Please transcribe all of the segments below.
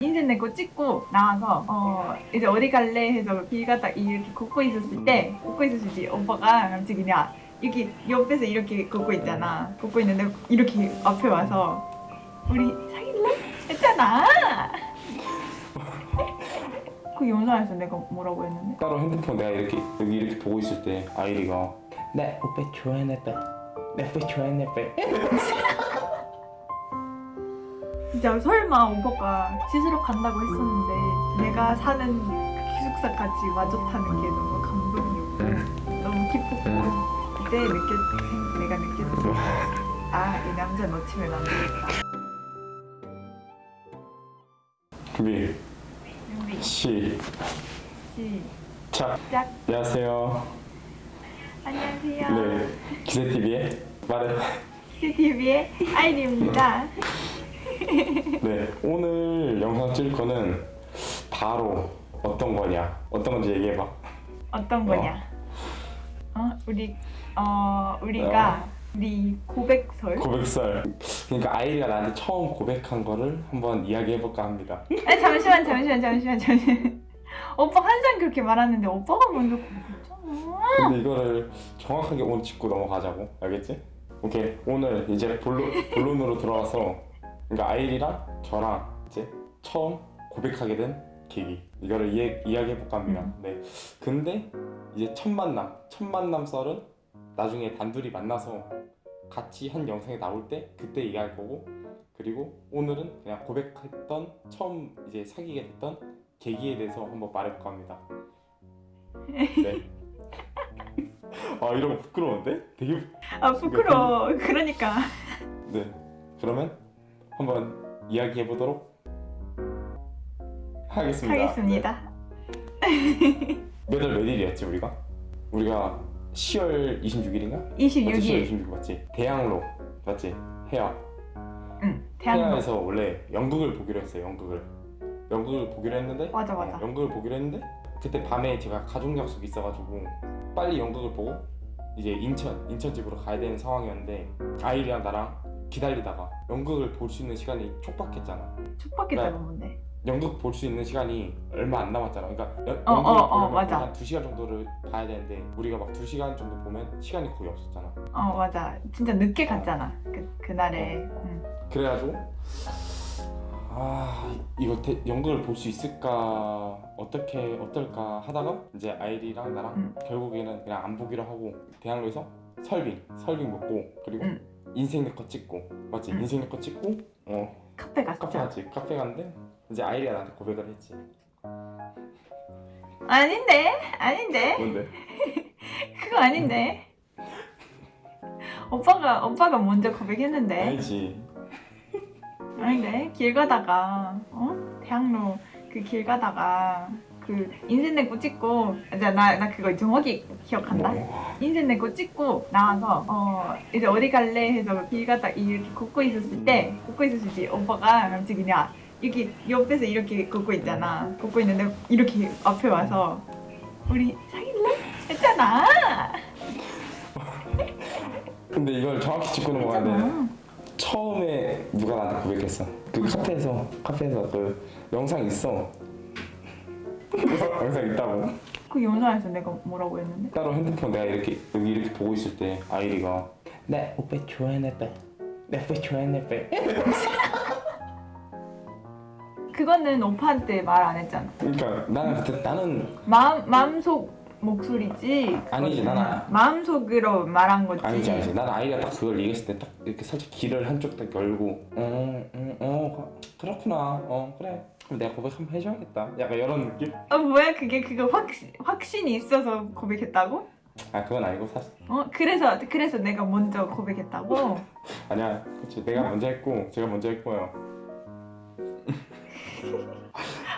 인생 내거 찍고 나와서 어 이제 어디 갈래 해서 길 가다 이렇게 걷고 있었을 때 걷고 있었을 때 오빠가 갑자기 그냥 여기 옆에서 이렇게 걷고 있잖아. 걷고 있는데 이렇게 앞에 와서 우리 사귈래? 했잖아. 그 영상에서 내가 뭐라고 했는데? 따로 핸드폰 내가 이렇게 여기 이렇게 보고 있을 때 아이리가 내 오빠 좋아하네 빼내 오빠 좋아하네 빼 진짜 설마 오빠가 씻으러 간다고 했었는데 내가 사는 그 기숙사까지 타는 게 너무 감동이었고 너무 기뻤고 그때 느꼈 내가 느꼈어 아이 남자 놓치면 안 되겠다. 준비. 시작. 안녕하세요. 안녕하세요. 네. 기세TV의 말해 CCTV의 아이리입니다 네 오늘 영상 찍을 거는 바로 어떤 거냐? 어떤 건지 얘기해봐. 어떤 거냐? 어. 우리 어 우리가 우리 고백설? 고백설. 그러니까 아이리가 나한테 처음 고백한 거를 한번 이야기해볼까 합니다. 아 잠시만 잠시만 잠시만 잠시만. 오빠 항상 그렇게 말하는데 오빠가 먼저 고백했잖아. 근데 이거를 정확하게 오늘 짚고 넘어가자고. 알겠지? 오케이. 오늘 이제 본론, 본론으로 들어와서 그러니까 아이리랑 저랑 이제 처음 고백하게 된 계기. 이거를 이야기해볼까 합니다. 네. 근데 이제 첫 만남 첫 만남 썰은 나중에 단둘이 만나서 같이 한 영상이 나올 때 그때 얘기할 거고 그리고 오늘은 그냥 고백했던 처음 이제 사귀게 됐던 계기에 대해서 한번 말해볼까 합니다. 네. 아 이런 거 부끄러운데? 되게 아 부끄러워. 그러니까. 네. 그러면 한번 이야기해 보도록 하겠습니다. 하겠습니다 몇월 몇 일이었지 우리가? 우리가 10월 26일인가? 맞지? 10월 26일 26일 맞지? 대학로 맞지? 해야 응 해야에서 원래 연극을 보기로 했어요 연극을 연극을 보기로 했는데 맞아 맞아 어, 연극을 보기로 했는데 그때 밤에 제가 가족 약속이 있어가지고 빨리 연극을 보고 이제 인천 인천 집으로 가야 되는 상황이었는데 아이리랑 나랑 기다리다가 연극을 볼 수 있는 시간이 촉박했잖아 촉박했다가 네. 뭔데 연극 볼 수 있는 시간이 얼마 안 남았잖아 그러니까 연, 어, 연극을 어, 어, 보려면. 한 2시간 정도를 봐야 되는데 우리가 막 2시간 정도 보면 시간이 거의 없었잖아 어 맞아 진짜 늦게 갔잖아 그, 그날에 응. 그래가지고 아 이거 대- 연극을 볼 수 있을까 어떻게 어떨까 하다가 이제 아이리랑 나랑 응. 결국에는 그냥 안 보기로 하고 대학로에서 설빙 설빙 먹고 그리고 응. 인생 내거 찍고. 맞지? 응. 인생 내거 찍고? 어. 카페 카페 갔죠 갔지. 카페 갔는데 이제 아이리가 나한테 고백을 했지. 아닌데? 아닌데? 뭔데? 그거 아닌데? 오빠가 오빠가 먼저 고백했는데? 아니지. 아닌데? 길 가다가 어? 대학로 그 길 가다가 그 인생 내거 찍고 이제 나 나 그거 정확히 기억한다? 뭐, 인생 내거 찍고 나와서 어 이제 어디 갈래? 해서 길 가다 이렇게 걷고 있었을 때 걷고 있었을 때 오빠가 갑자기 그냥 여기 옆에서 이렇게 걷고 있잖아. 걷고 있는데 이렇게 앞에 와서 우리 사귈래? 했잖아. 근데 이걸 정확히 짚고 넘어가야 돼. 처음에 누가 나한테 고백했어? 그 카페에서 카페에서 그 영상 있어 영상 있다고? 그 영상에서 내가 뭐라고 했는데? 따로 핸드폰 내가 이렇게 여기 이렇게 보고 있을 때 아이리가. 내 오빠 좋아하네 빼내 오빠 좋아하네 빼 그거는 오빠한테 말 안 했잖아. 그러니까 나는 그때 나는 마음 마음속 목소리지? 아니지, 나는- 마음속으로 말한 거지. 아니지 아니지. 나는 아이가 딱 그걸 얘기했을 때 딱 이렇게 살짝 귀를 한쪽 딱 열고 어어 그렇구나. 어 그래 그럼 내가 고백 한번 해줘야겠다. 약간 이런 느낌? 어 뭐야 그게 그거 확 확신이 있어서 고백했다고? 아 그건 아니고 사실. 어? 그래서 그래서 내가 먼저 고백했다고? 아니야 그치. 내가 먼저 했고 제가 먼저 했고요.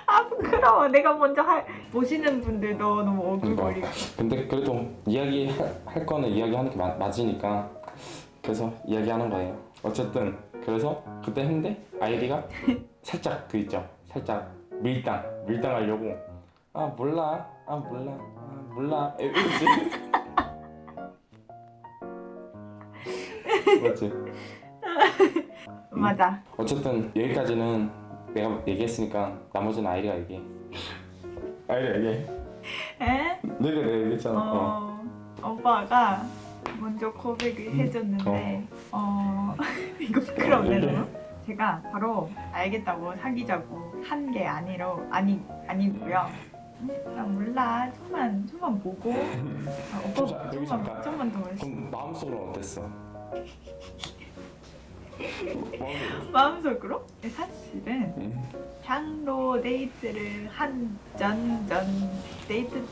아 부끄러워. 내가 먼저 할 보시는 분들도 너무 그러니까. 오글거리고. 근데 그래도 이야기 할, 할 거는 이야기하는 게 맞, 맞으니까. 그래서 이야기하는 거예요. 어쨌든 그래서 그때 했는데 아이디가 살짝 그 있죠 살짝 밀당 밀당하려고 아 몰라 아 몰라 아 몰라 이러지 맞지 맞아 어쨌든 여기까지는 내가 얘기했으니까 나머지는 아이리가 얘기해. 아이리가 얘기해. 에? 내가 내가 얘기했잖아. 어. 어, 오빠가 먼저 고백을 해줬는데 어, 이거 부끄럽네 너무. 제가 바로 알겠다고 사귀자고 한 게 아니로 아니 아니고요. 음, 나 몰라 좀만 좀만 보고 아, 오빠 여기 좀만. 좀만 더. 그럼 마음속으로 어땠어? 마음속으로. 마음속으로 사실은 응. 향로 데이트를 한전전 데이트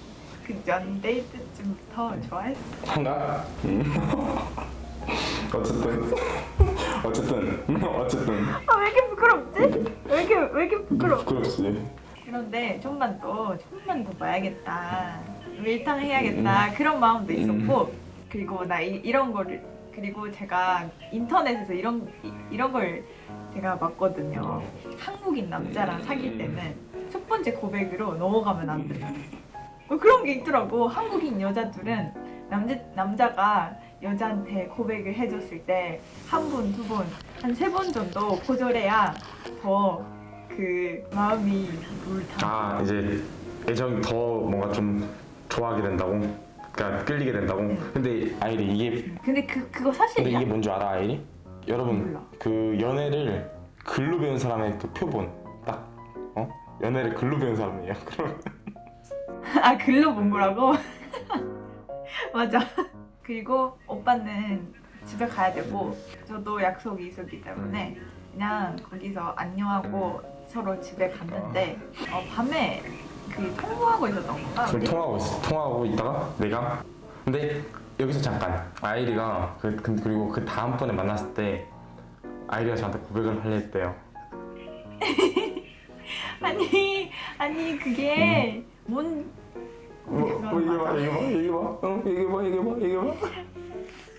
그 전 데이트쯤부터 좋아했어. 한가? 응. 어쨌든 어쨌든 어쨌든 아 왜 이렇게 부끄럽지? 왜 이렇게 왜 이렇게 부끄러? 부끄럽지. 그런데 좀만 더 좀만 더 봐야겠다. 밀당 해야겠다 그런 마음도 있었고 그리고 나 이, 이런 거를 그리고 제가 인터넷에서 이런 이, 이런 걸 제가 봤거든요. 한국인 남자랑 사귈 때는 첫 번째 고백으로 넘어가면 안 돼. 어, 그런 게 있더라고. 한국인 여자들은 남자 남자가 여자한테 고백을 해줬을 때한 번, 두 번, 한세 번 정도 거절해야 더 그 마음이 물타. 아 이제 애정이 더 뭔가 좀 좋아하게 된다고. 그러니까 끌리게 된다고. 근데 아이리 이게 근데 그 그거 근데 사실이야? 이게 뭔지 알아 아이리? 여러분 몰라. 그 연애를 글로 배운 사람의 그 표본 딱 어? 연애를 글로 배운 사람이에요. 그럼 아 글로 본 거라고? 맞아. 그리고 오빠는 집에 가야 되고 저도 약속이 있었기 때문에 그냥 거기서 안녕하고 서로 집에 갔는데 어, 밤에 그 통화하고 있었던 건가? 우리? 통화하고 있어. 통화하고 있다가 내가 근데 여기서 잠깐 아이리가 그, 그 그리고 그 다음번에 만났을 때 아이리가 저한테 고백을 하려 했대요. 아니 아니 그게 뭔 뭐, 뭐 이게 봐 이게 봐 이게 봐응 이게 봐 이게 봐 이게 봐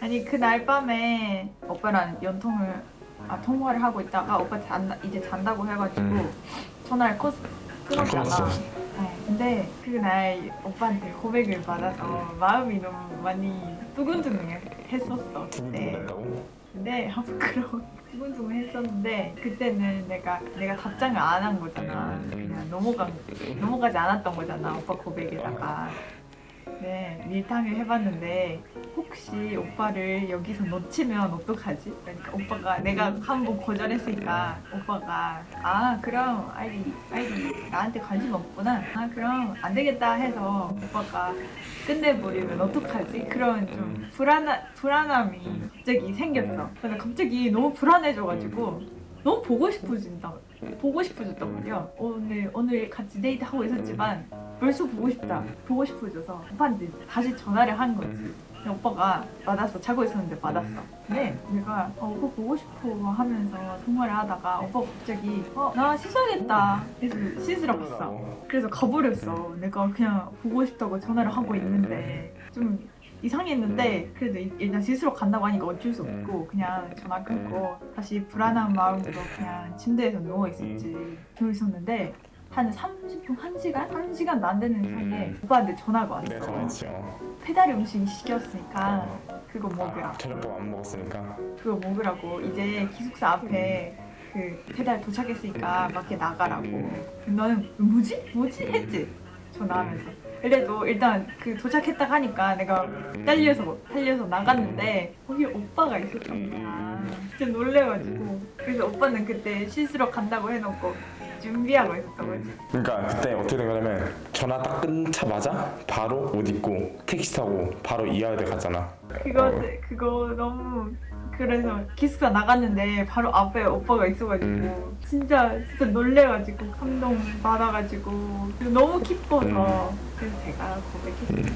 아니 그날 밤에 오빠랑 연통을 아 통화를 하고 있다가 오빠 잔다, 이제 잔다고 해가지고 음. 전화를 끊, 끊었잖아. 어, 근데 그날 오빠한테 고백을 받아서 마음이 너무 많이 두근두근했었어 그때. 두근두근했다고? 근데 아 부끄러워. 두근두근했었는데 그때는 내가 내가 답장을 안 한 거잖아. 음. 그냥 넘어가 넘어가지 않았던 거잖아 오빠 고백에다가. 네 밀당을 해봤는데 혹시 오빠를 여기서 놓치면 어떡하지? 그러니까 오빠가 내가 한 번 거절했으니까 오빠가 아 그럼 아이리 아이리 나한테 관심 없구나 아 그럼 안 되겠다 해서 오빠가 끝내버리면 어떡하지? 그런 좀 불안한 불안함이 갑자기 생겼어. 근데 갑자기 너무 불안해져가지고 너무 보고 싶어진다. 보고 싶어졌단 말이야. 오늘 오늘 같이 데이트 하고 있었지만 벌써 보고 싶다. 보고 싶어져서 오빠한테 다시 전화를 한 거지. 오빠가 받았어. 자고 있었는데 받았어. 근데 내가 어, 오빠 보고 싶어 하면서 통화를 하다가 오빠 갑자기 어 나 씻어야겠다. 그래서 씻으러 갔어. 그래서 가버렸어. 내가 그냥 보고 싶다고 전화를 하고 있는데 좀 이상했는데 그래도 일- 일단 씻으러 간다고 하니까 어쩔 수 없고 그냥 전화 끊고 다시 불안한 마음으로 그냥 침대에서 누워 있었지. 누워 있었는데 한 30분, 1시간? 1시간도 안 되는 사이에 오빠한테 전화가 왔어. 전화했지요. 배달 음식 시켰으니까 그거 먹으라. 아, 저녁밥 안 먹었으니까. 그거 먹으라고 이제 기숙사 앞에 그 배달 도착했으니까 밖에 나가라고 너는 뭐지? 뭐지? 했지? 전화하면서 그래도 일단 그 도착했다 하니까 내가 딸려서 달려서 나갔는데 거기 오빠가 있었던 거야 진짜 놀래가지고 그래서 오빠는 그때 씻으러 간다고 해놓고 준비하고 있었던 거지 그러니까 그때 어떻게 된 거냐면 전화 딱 끊자마자 바로 옷 입고 택시 타고 바로 이하여대 갔잖아. 그거 어. 그거 너무 그래서 기숙사 나갔는데 바로 앞에 오빠가 있어가지고 음. 진짜 진짜 놀래가지고 감동 받아가지고 너무 기뻐서 음. 그래서 제가 고백했어요.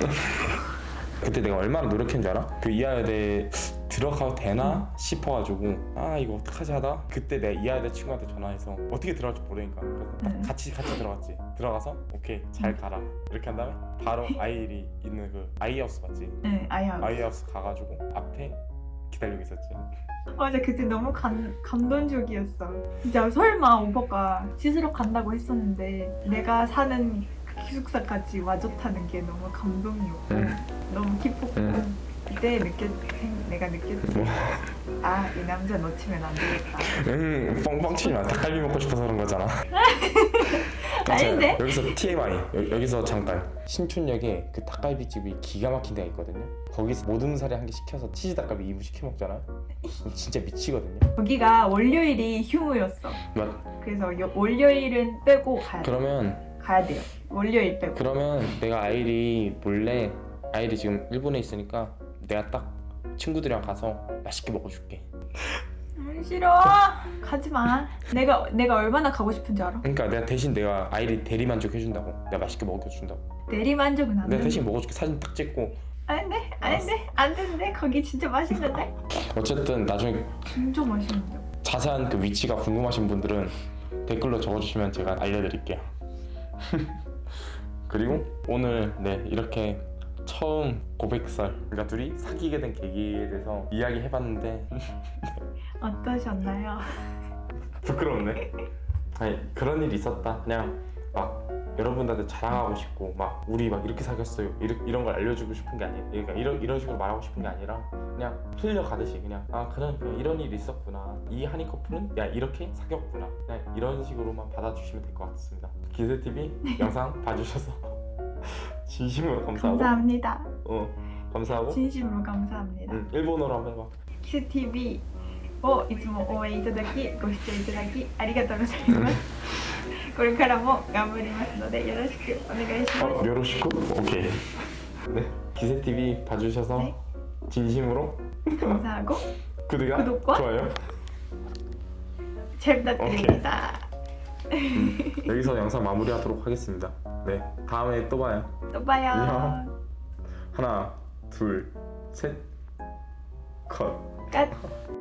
그때 내가 얼마나 노력했는 줄 알아? 그 이하여대 들어가도 되나 싶어가지고 아 이거 어떡하지 하다 그때 내가 이하여대 친구한테 전화해서 어떻게 들어갈지 모르니까 그래서 딱 음. 같이 같이 들어갔지 들어가서 오케이 잘 가라 이렇게 한 다음에 바로 아이리 있는 그 아이하우스 맞지? 네, 아이하우스. 아이하우스 가가지고 앞에 기다리고 있었지 맞아 그때 너무 감, 감동적이었어. 진짜 설마 오빠가 씻으러 간다고 했었는데 내가 사는 그 기숙사까지 와줬다는 게 너무 감동이었고 음. 너무 기뻤고 음. 느꼈 생- 내가 느꼈지 뭐? 아이 남자 놓치면 안 되겠다. 음 뻥뻥 치지 마. 닭갈비 먹고 싶어서 그런 거잖아. 아닌데? 여기서 TMI 여, 여기서 잠깐 신촌역에 그 닭갈비집이 기가 막힌 데가 있거든요. 거기서 모든 살에 한 개 시켜서 치즈 닭갈비 2부 시켜 먹잖아요 진짜 미치거든요. 거기가 월요일이 휴무였어. 맞. 그래서 요- 월요일은 빼고 가야, 그러면 가야 돼요. 월요일 빼고. 그러면 내가 아이리 몰래 아이리 지금 일본에 있으니까 내가 딱 친구들이랑 가서 맛있게 먹어줄게. 음, 싫어. 가지마. 내가 내가 얼마나 가고 싶은지 알아? 그러니까 내가 대신 내가 아이리 대리 만족 해준다고. 내가 맛있게 먹여준다고. 대리만족은 안 내가 돼. 대신 먹어줄게. 사진 딱 찍고. 안돼 안돼 안 되는데? 거기 진짜 맛있는데? 어쨌든 나중에 진짜 맛있는데. 자세한 그 위치가 궁금하신 분들은 댓글로 적어주시면 제가 알려드릴게요. 그리고 오늘 네 이렇게 처음 고백설 그러니까 둘이 사귀게 된 계기에 대해서 이야기해봤는데 어떠셨나요? 부끄럽네. 아니 그런 일이 있었다. 그냥 막 여러분들한테 자랑하고 싶고 막 우리 막 이렇게 사귀었어요. 이런 이런 걸 알려주고 싶은 게 아니야. 그러니까 이런 이런 식으로 말하고 싶은 게 아니라 그냥 흘려가듯이 그냥 아 그런 그냥 이런 일이 있었구나. 이 한이 커플은 야 이렇게 사귀었구나. 그냥 이런 식으로만 받아주시면 될 것 같습니다. 기세 TV 영상 봐주셔서 진심으로 감사하고 감사합니다 어 감사하고 진심으로 감사합니다 응, 일본어로 한번 해봐. 키스 TV をいつも応援いただきご視聴いただきありがとうございますこれからも頑張りますのでよろしくお願いし 어, ます 요로시쿠? 오케이. 네, 기세 TV 봐주셔서 네. 진심으로 감사하고 구독과, 구독과 좋아요. 잘 부탁드립니다 여기서 영상 마무리하도록 하겠습니다. 네, 다음에 또 봐요. 또 봐요 안녕. 하나, 둘, 셋, 컷. 끝